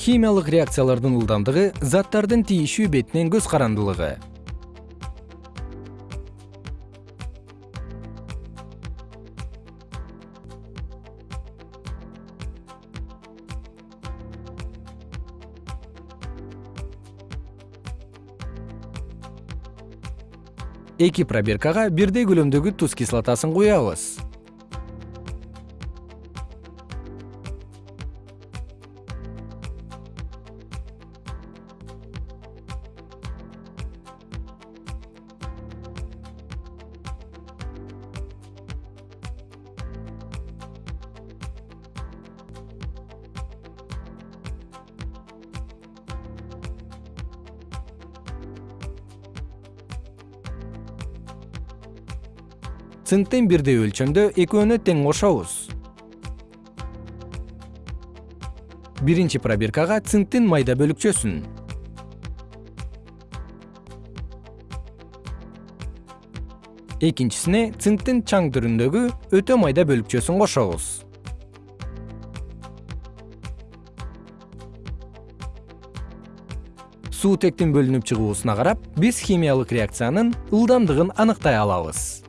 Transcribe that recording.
химиялык реакциялардын ылдамдыгы заттардын тийишүү бетинен көз карандылыгы. Эки пробиркага бирдей көлөмдөгү туз кислотасын куябыз цинктен бирдей өлчөмдө экөөнү тең кошобуз биринчи пробиркага цинктин майда бөлүкчөсүн. Экинчисине цинктин чаң түрүндөгү өтө майда бөлүкчөсүн кошобуз суутектин бөлүнүп чыгуусуна карап биз химиялык реакциянын ылдамдыгын аныктай алабыз